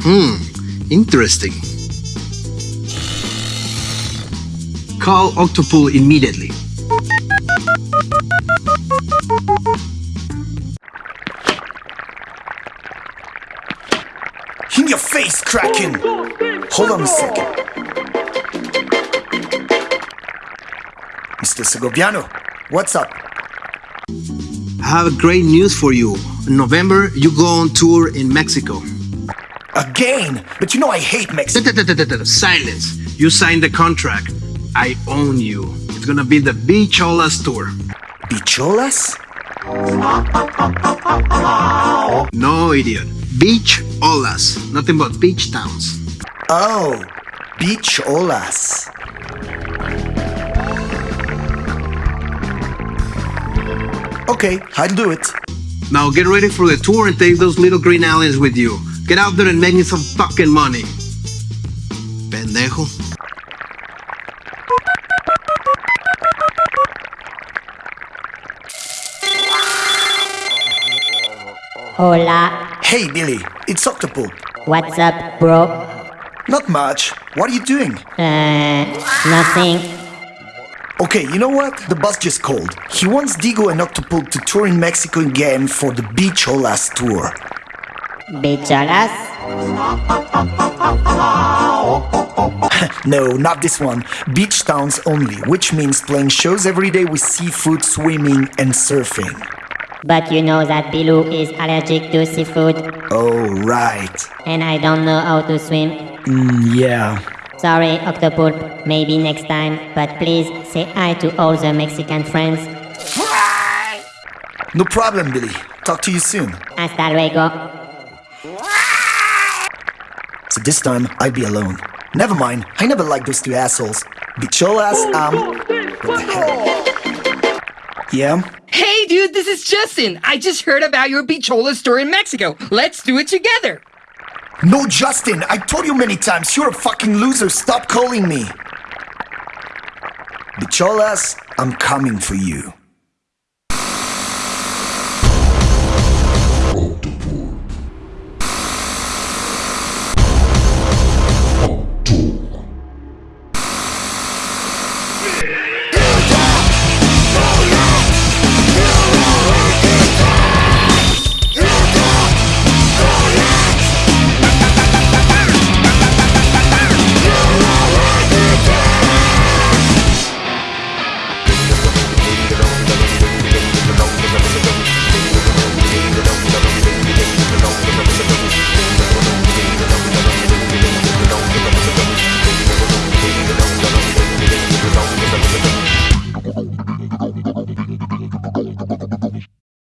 Hmm, interesting. Call Octopool immediately. In your face, Kraken! Hold on a second. Mr. Segoviano, what's up? I have great news for you. In November, you go on tour in Mexico. Again? But you know I hate Mexico. Silence. You signed the contract. I own you. It's gonna be the Beach Olas tour. Bicholas? No, idiot. Beach Olas. Nothing but beach towns. Oh, beach olas. Okay, I'll do it. Now get ready for the tour and take those little green aliens with you. Get out there and make me some fucking money. Pendejo. Hola, Hey, Billy, it's Octopool. what's up, bro? Not much. What are you doing? Uh, nothing. Okay, you know what? The boss just called. He wants Digo and Octopool to tour in Mexico again for the Beach Olas tour. Bicholas? No, not this one. Beach towns only, which means playing shows every day with seafood, swimming, and surfing. But you know that Bilou is allergic to seafood, Oh, right. and I don't know how to swim. Mm, yeah. Sorry, Octopulp, maybe next time, but please say hi to all the Mexican friends. No problem, Billy. Talk to you soon. Hasta luego. So this time, I'd be alone. Never mind, I never liked those two assholes. Bicholas, um. What the hell? Yeah? Hey, dude, this is Justin. I just heard about your Bichola store in Mexico. Let's do it together. No, Justin, I told you many times, you're a fucking loser. Stop calling me. Bicholas, I'm coming for you.